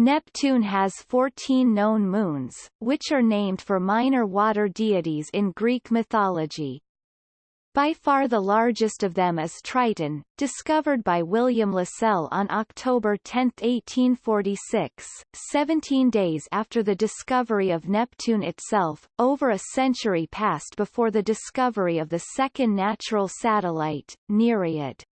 Neptune has 14 known moons, which are named for minor water deities in Greek mythology. By far the largest of them is Triton, discovered by William Lassell on October 10, 1846, 17 days after the discovery of Neptune itself, over a century passed before the discovery of the second natural satellite, Nereid.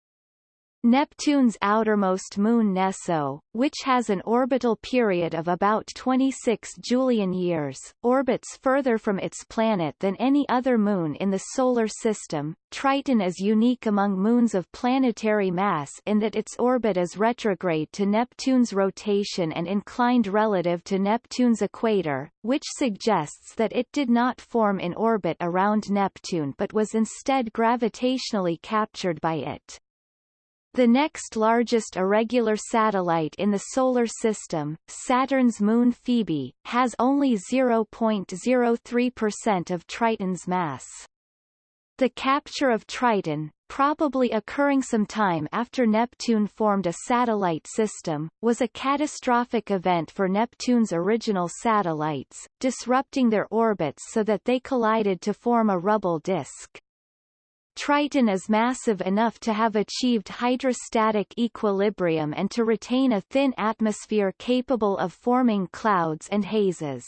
Neptune's outermost moon Neso, which has an orbital period of about 26 Julian years, orbits further from its planet than any other moon in the Solar System. Triton is unique among moons of planetary mass in that its orbit is retrograde to Neptune's rotation and inclined relative to Neptune's equator, which suggests that it did not form in orbit around Neptune but was instead gravitationally captured by it. The next largest irregular satellite in the Solar System, Saturn's moon Phoebe, has only 0.03% of Triton's mass. The capture of Triton, probably occurring some time after Neptune formed a satellite system, was a catastrophic event for Neptune's original satellites, disrupting their orbits so that they collided to form a rubble disk. Triton is massive enough to have achieved hydrostatic equilibrium and to retain a thin atmosphere capable of forming clouds and hazes.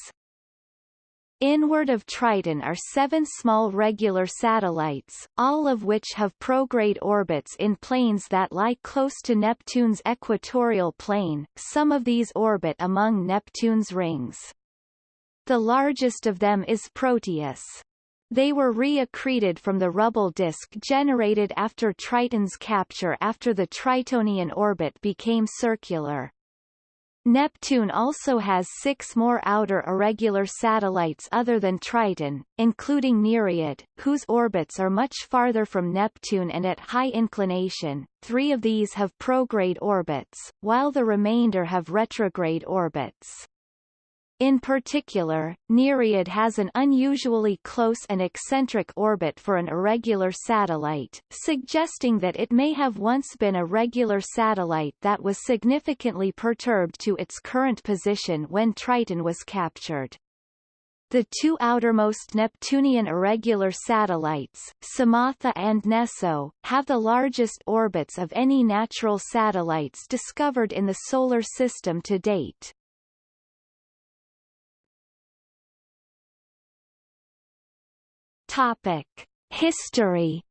Inward of Triton are seven small regular satellites, all of which have prograde orbits in planes that lie close to Neptune's equatorial plane, some of these orbit among Neptune's rings. The largest of them is Proteus. They were re-accreted from the rubble disk generated after Triton's capture after the Tritonian orbit became circular. Neptune also has six more outer irregular satellites other than Triton, including Nereid, whose orbits are much farther from Neptune and at high inclination. Three of these have prograde orbits, while the remainder have retrograde orbits. In particular, Nereid has an unusually close and eccentric orbit for an irregular satellite, suggesting that it may have once been a regular satellite that was significantly perturbed to its current position when Triton was captured. The two outermost Neptunian irregular satellites, Psamathe and Neso, have the largest orbits of any natural satellites discovered in the Solar System to date. Topic: History.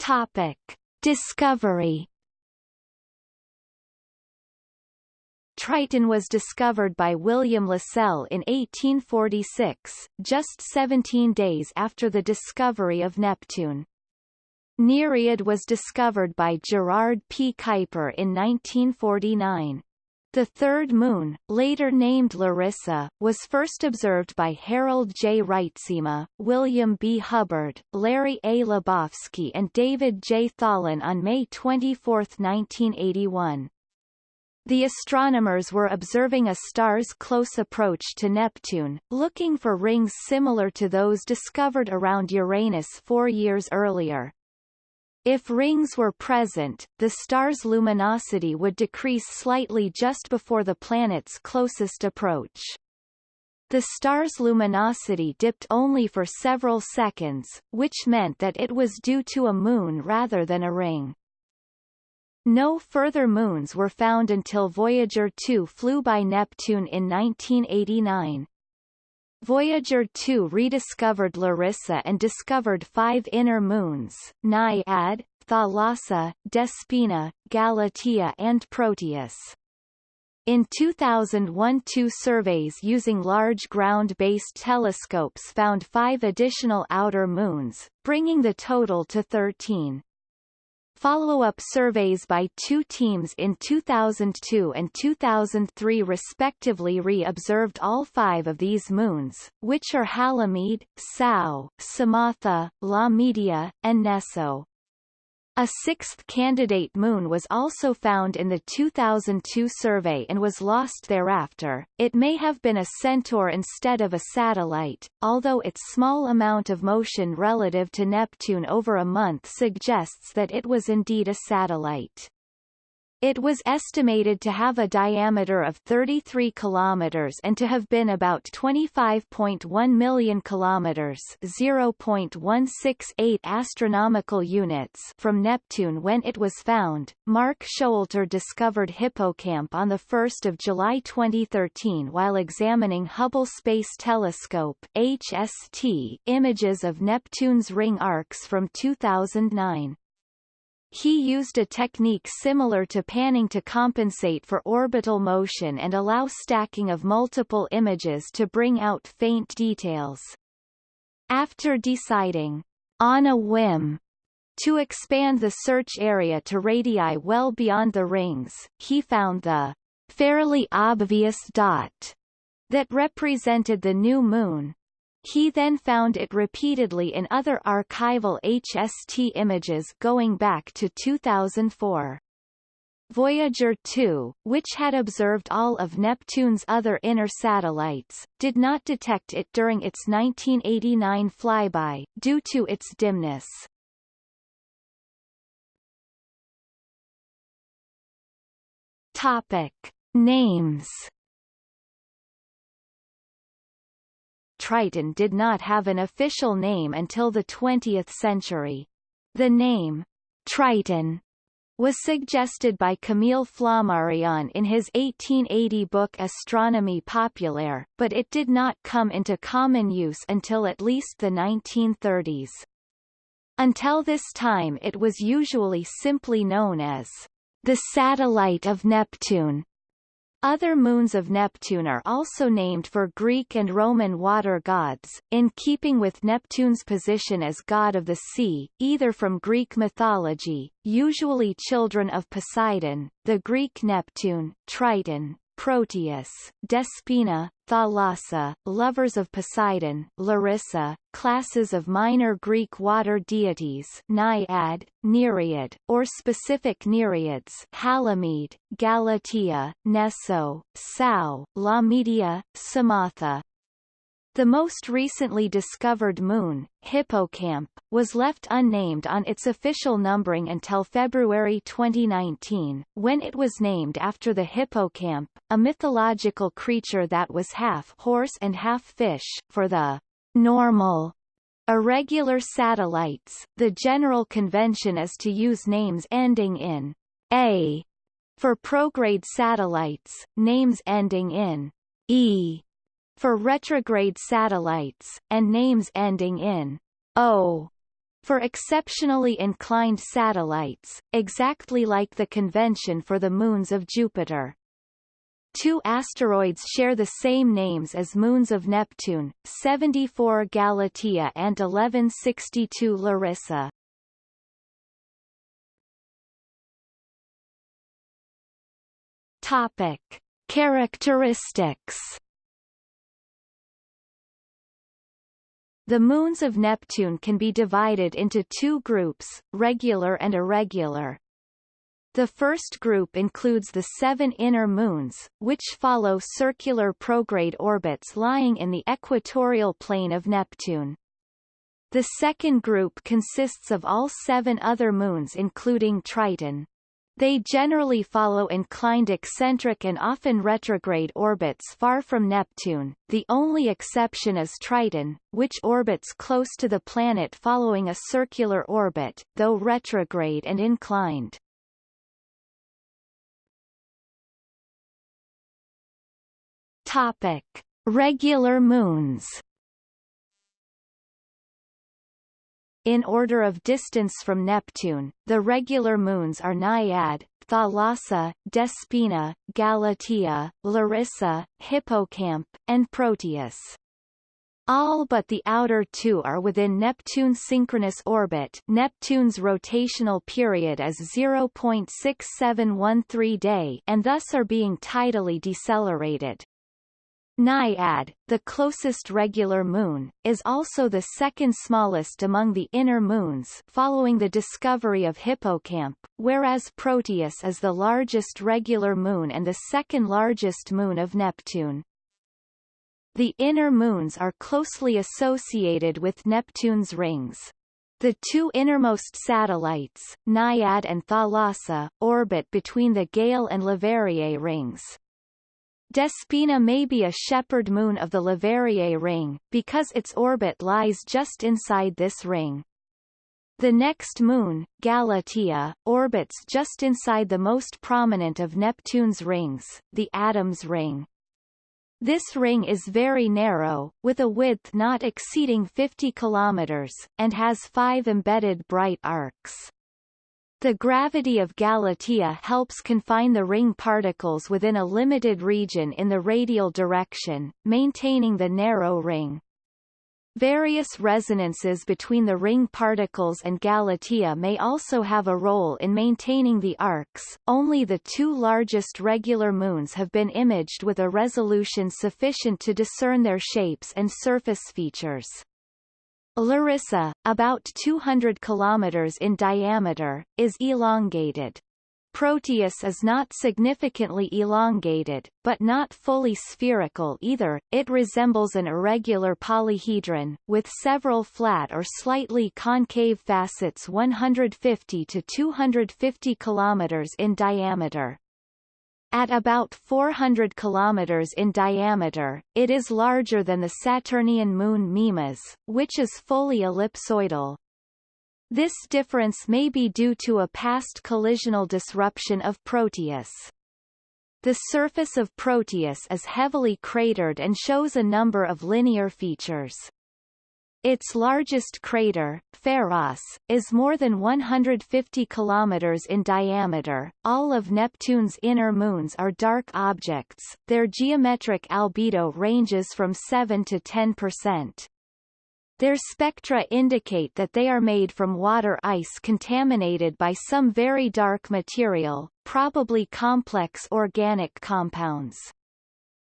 Topic: Discovery. Triton was discovered by William Lassell in 1846, just 17 days after the discovery of Neptune. Nereid was discovered by Gerard P. Kuiper in 1949. The third moon, later named Larissa, was first observed by Harold J. Reitsema, William B. Hubbard, Larry A. Lebofsky and David J. Tholen on May 24, 1981. The astronomers were observing a star's close approach to Neptune, looking for rings similar to those discovered around Uranus four years earlier. If rings were present, the star's luminosity would decrease slightly just before the planet's closest approach. The star's luminosity dipped only for several seconds, which meant that it was due to a moon rather than a ring. No further moons were found until Voyager 2 flew by Neptune in 1989. Voyager 2 rediscovered Larissa and discovered five inner moons, Naiad, Thalassa, Despina, Galatea and Proteus. In 2001 two surveys using large ground-based telescopes found five additional outer moons, bringing the total to 13. Follow-up surveys by two teams in 2002 and 2003 respectively re-observed all five of these moons, which are Halimede, Sao, Psamathe, La Media, and Neso. A sixth candidate moon was also found in the 2002 survey and was lost thereafter. It may have been a centaur instead of a satellite, although its small amount of motion relative to Neptune over a month suggests that it was indeed a satellite. It was estimated to have a diameter of 33 kilometers and to have been about 25.1 million kilometers, 0.168 astronomical units from Neptune when it was found. Mark Showalter discovered Hippocamp on the 1st of July 2013 while examining Hubble Space Telescope (HST) images of Neptune's ring arcs from 2009. He used a technique similar to panning to compensate for orbital motion and allow stacking of multiple images to bring out faint details. After deciding, on a whim, to expand the search area to radii well beyond the rings, he found the fairly obvious dot that represented the new moon, he then found it repeatedly in other archival HST images going back to 2004. Voyager 2, which had observed all of Neptune's other inner satellites, did not detect it during its 1989 flyby, due to its dimness. Topic. Names Triton did not have an official name until the 20th century. The name, Triton, was suggested by Camille Flammarion in his 1880 book Astronomie populaire, but it did not come into common use until at least the 1930s. Until this time it was usually simply known as the satellite of Neptune, other moons of Neptune are also named for Greek and Roman water gods, in keeping with Neptune's position as god of the sea, either from Greek mythology, usually children of Poseidon, the Greek Neptune, Triton, Proteus, Despina, Thalassa, lovers of Poseidon, Larissa, classes of minor Greek water deities Naiad, Nereid, or specific Nereids Halimede, Galatea, Neso, Sao, Laomedeia, Psamathe, the most recently discovered moon, Hippocamp, was left unnamed on its official numbering until February 2019, when it was named after the hippocamp, a mythological creature that was half horse and half fish. For the normal irregular satellites, the general convention is to use names ending in A. For prograde satellites, names ending in E for retrograde satellites, and names ending in O for exceptionally inclined satellites, exactly like the convention for the moons of Jupiter. Two asteroids share the same names as moons of Neptune, 74 Galatea and 1162 Larissa. Topic. Characteristics The moons of Neptune can be divided into two groups, regular and irregular. The first group includes the seven inner moons, which follow circular prograde orbits lying in the equatorial plane of Neptune. The second group consists of all seven other moons including Triton. They generally follow inclined eccentric and often retrograde orbits far from Neptune, the only exception is Triton, which orbits close to the planet following a circular orbit, though retrograde and inclined. Topic. Regular moons In order of distance from Neptune, the regular moons are Naiad, Thalassa, Despina, Galatea, Larissa, Hippocamp, and Proteus. All but the outer two are within Neptune's synchronous orbit Neptune's rotational period is 0.6713 day and thus are being tidally decelerated. Naiad, the closest regular moon, is also the second smallest among the inner moons following the discovery of Hippocamp, whereas Proteus is the largest regular moon and the second largest moon of Neptune. The inner moons are closely associated with Neptune's rings. The two innermost satellites, Naiad and Thalassa, orbit between the Galle and Le Verrier rings. Despina may be a shepherd moon of the Le Verrier ring, because its orbit lies just inside this ring. The next moon, Galatea, orbits just inside the most prominent of Neptune's rings, the Adams ring. This ring is very narrow, with a width not exceeding 50 kilometers, and has five embedded bright arcs. The gravity of Galatea helps confine the ring particles within a limited region in the radial direction, maintaining the narrow ring. Various resonances between the ring particles and Galatea may also have a role in maintaining the arcs. Only the two largest regular moons have been imaged with a resolution sufficient to discern their shapes and surface features. Larissa, about 200 km in diameter, is elongated. Proteus is not significantly elongated, but not fully spherical either, it resembles an irregular polyhedron, with several flat or slightly concave facets 150 to 250 km in diameter. At about 400 km in diameter, it is larger than the Saturnian moon Mimas, which is fully ellipsoidal. This difference may be due to a past collisional disruption of Proteus. The surface of Proteus is heavily cratered and shows a number of linear features. Its largest crater, Pharos, is more than 150 kilometers in diameter. All of Neptune's inner moons are dark objects. Their geometric albedo ranges from 7 to 10 percent. Their spectra indicate that they are made from water ice contaminated by some very dark material, probably complex organic compounds.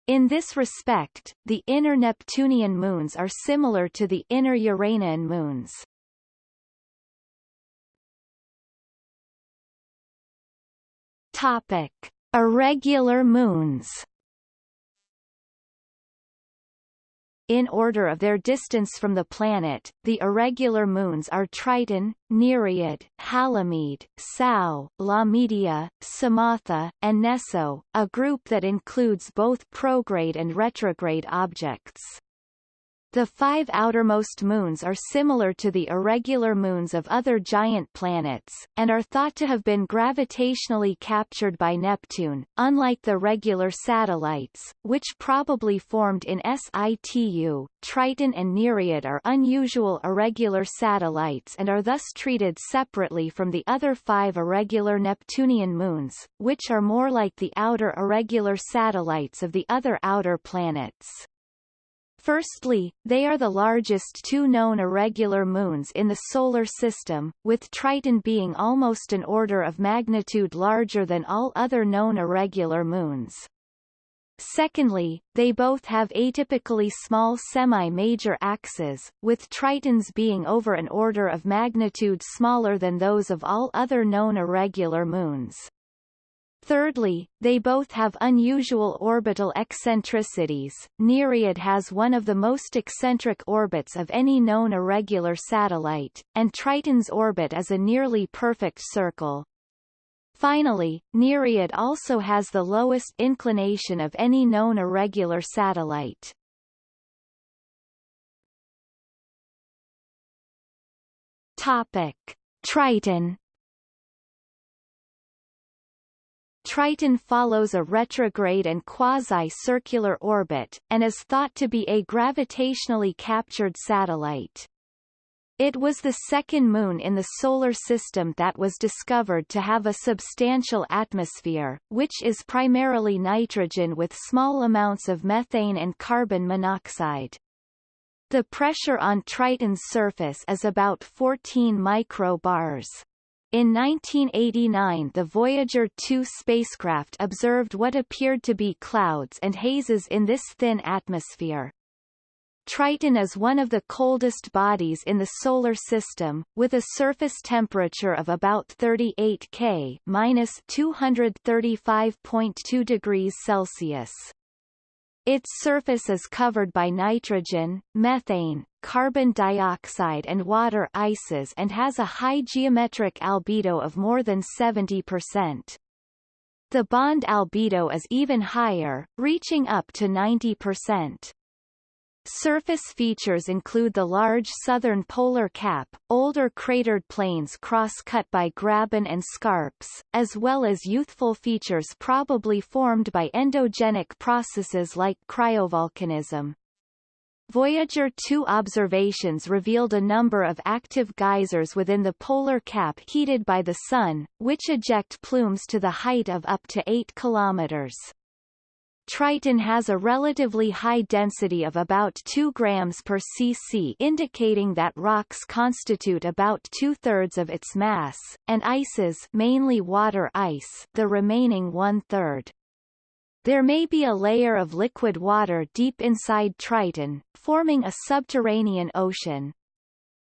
In this respect, the inner Neptunian moons are similar to the inner Uranian moons. Topic: Irregular moons. In order of their distance from the planet, the irregular moons are Triton, Nereid, Halimede, Sao, Laomedeia, Psamathe, and Neso, a group that includes both prograde and retrograde objects. The five outermost moons are similar to the irregular moons of other giant planets, and are thought to have been gravitationally captured by Neptune, unlike the regular satellites, which probably formed in situ. Triton and Nereid are unusual irregular satellites and are thus treated separately from the other five irregular Neptunian moons, which are more like the outer irregular satellites of the other outer planets. Firstly, they are the largest two known irregular moons in the Solar System, with Triton being almost an order of magnitude larger than all other known irregular moons. Secondly, they both have atypically small semi-major axes, with Tritons being over an order of magnitude smaller than those of all other known irregular moons. Thirdly, they both have unusual orbital eccentricities. Nereid has one of the most eccentric orbits of any known irregular satellite, and Triton's orbit is a nearly perfect circle. Finally, Nereid also has the lowest inclination of any known irregular satellite. Topic: Triton Triton follows a retrograde and quasi-circular orbit, and is thought to be a gravitationally captured satellite. It was the second moon in the Solar System that was discovered to have a substantial atmosphere, which is primarily nitrogen with small amounts of methane and carbon monoxide. The pressure on Triton's surface is about 14 microbars. In 1989 the Voyager 2 spacecraft observed what appeared to be clouds and hazes in this thin atmosphere. Triton is one of the coldest bodies in the Solar System, with a surface temperature of about 38 K minus 235.2 degrees Celsius. Its surface is covered by nitrogen, methane, carbon dioxide and water ices and has a high geometric albedo of more than 70%. The bond albedo is even higher, reaching up to 90%. Surface features include the large southern polar cap, older cratered plains cross-cut by graben and scarps, as well as youthful features probably formed by endogenic processes like cryovolcanism. Voyager 2 observations revealed a number of active geysers within the polar cap heated by the Sun, which eject plumes to the height of up to 8 kilometers. Triton has a relatively high density of about 2 grams per cc indicating that rocks constitute about two-thirds of its mass, and ices mainly water ice the remaining one-third. There may be a layer of liquid water deep inside Triton, forming a subterranean ocean.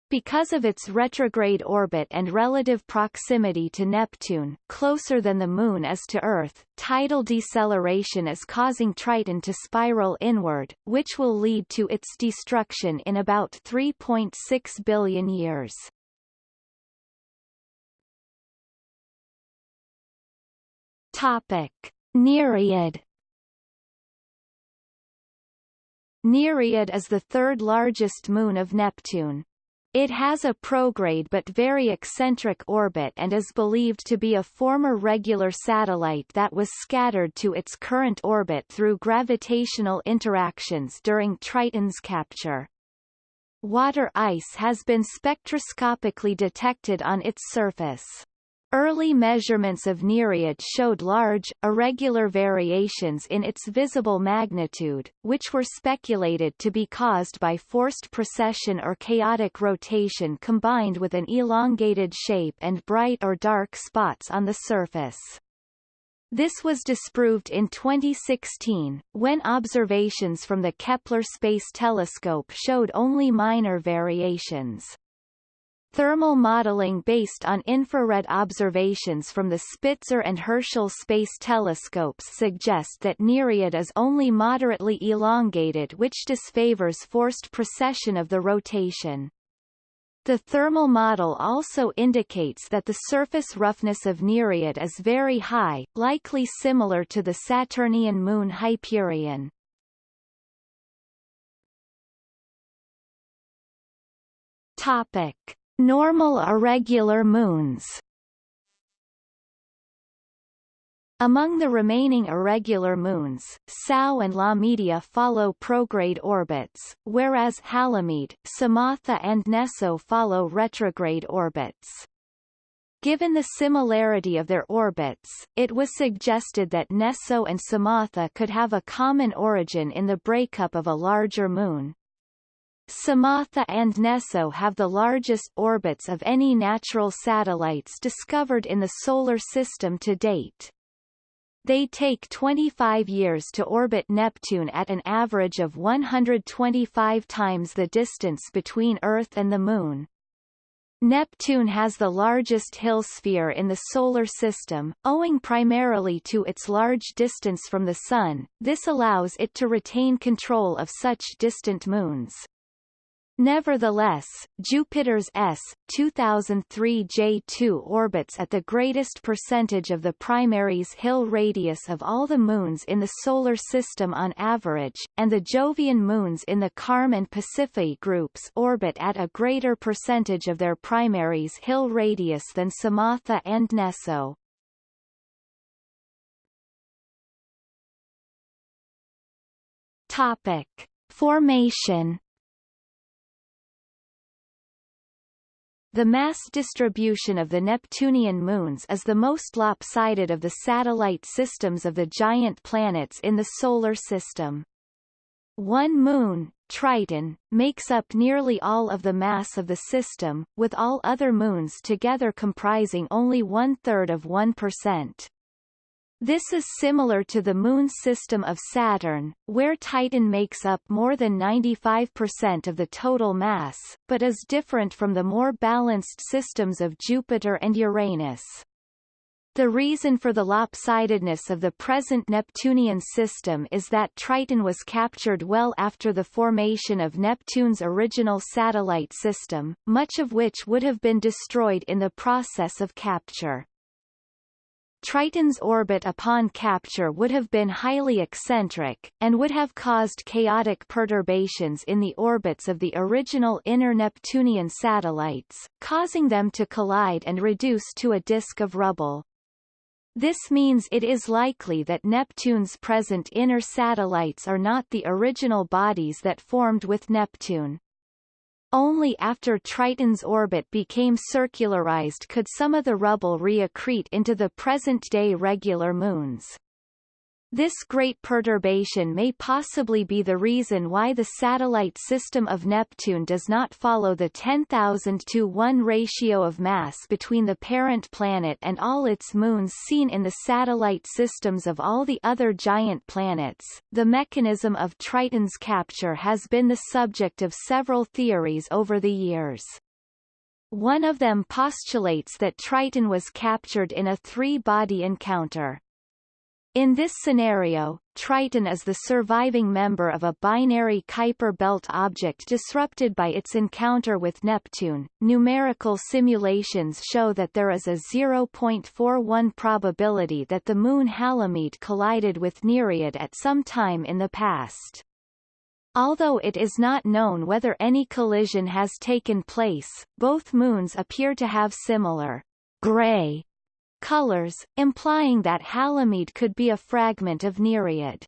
Because of its retrograde orbit and relative proximity to Neptune closer than the Moon is to Earth, tidal deceleration is causing Triton to spiral inward, which will lead to its destruction in about 3.6 billion years. Topic. Nereid Nereid is the third largest moon of Neptune. It has a prograde but very eccentric orbit and is believed to be a former regular satellite that was scattered to its current orbit through gravitational interactions during Triton's capture. Water ice has been spectroscopically detected on its surface. Early measurements of Nereid showed large, irregular variations in its visible magnitude, which were speculated to be caused by forced precession or chaotic rotation combined with an elongated shape and bright or dark spots on the surface. This was disproved in 2016, when observations from the Kepler Space Telescope showed only minor variations. Thermal modeling based on infrared observations from the Spitzer and Herschel space telescopes suggest that Nereid is only moderately elongated which disfavors forced precession of the rotation. The thermal model also indicates that the surface roughness of Nereid is very high, likely similar to the Saturnian moon Hyperion. Topic. Normal irregular moons Among the remaining irregular moons, Sao and Laomedeia follow prograde orbits, whereas Halimede, Psamathe and Neso follow retrograde orbits. Given the similarity of their orbits, it was suggested that Neso and Psamathe could have a common origin in the breakup of a larger moon, Psamathe and Neso have the largest orbits of any natural satellites discovered in the Solar System to date. They take 25 years to orbit Neptune at an average of 125 times the distance between Earth and the Moon. Neptune has the largest hill sphere in the Solar System, owing primarily to its large distance from the Sun, this allows it to retain control of such distant moons. Nevertheless, Jupiter's S 2003 J2 orbits at the greatest percentage of the primary's Hill radius of all the moons in the Solar System on average, and the Jovian moons in the Carme and Pasiphae groups orbit at a greater percentage of their primary's Hill radius than Psamathe and Neso. Topic. Formation The mass distribution of the Neptunian moons is the most lopsided of the satellite systems of the giant planets in the Solar System. One moon, Triton, makes up nearly all of the mass of the system, with all other moons together comprising only one-third of 1%. This is similar to the Moon system of Saturn, where Titan makes up more than 95% of the total mass, but is different from the more balanced systems of Jupiter and Uranus. The reason for the lopsidedness of the present Neptunian system is that Triton was captured well after the formation of Neptune's original satellite system, much of which would have been destroyed in the process of capture. Triton's orbit upon capture would have been highly eccentric, and would have caused chaotic perturbations in the orbits of the original inner Neptunian satellites, causing them to collide and reduce to a disk of rubble. This means it is likely that Neptune's present inner satellites are not the original bodies that formed with Neptune. Only after Triton's orbit became circularized could some of the rubble reaccrete into the present-day regular moons. This great perturbation may possibly be the reason why the satellite system of Neptune does not follow the 10,000 to 1 ratio of mass between the parent planet and all its moons seen in the satellite systems of all the other giant planets. The mechanism of Triton's capture has been the subject of several theories over the years. One of them postulates that Triton was captured in a three-body encounter. In this scenario, Triton is the surviving member of a binary Kuiper belt object disrupted by its encounter with Neptune. Numerical simulations show that there is a 0.41 probability that the moon Halimede collided with Nereid at some time in the past. Although it is not known whether any collision has taken place, both moons appear to have similar gray colors, implying that Halimede could be a fragment of Nereid.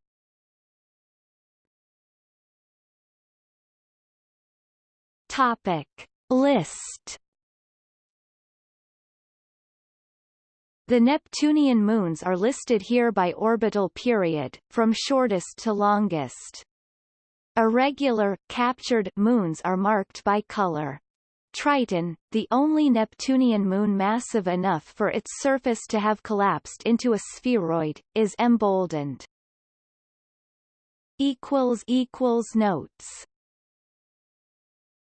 Topic. List The Neptunian moons are listed here by orbital period, from shortest to longest. Irregular, captured moons are marked by color. Triton, the only Neptunian moon massive enough for its surface to have collapsed into a spheroid, is emboldened. Notes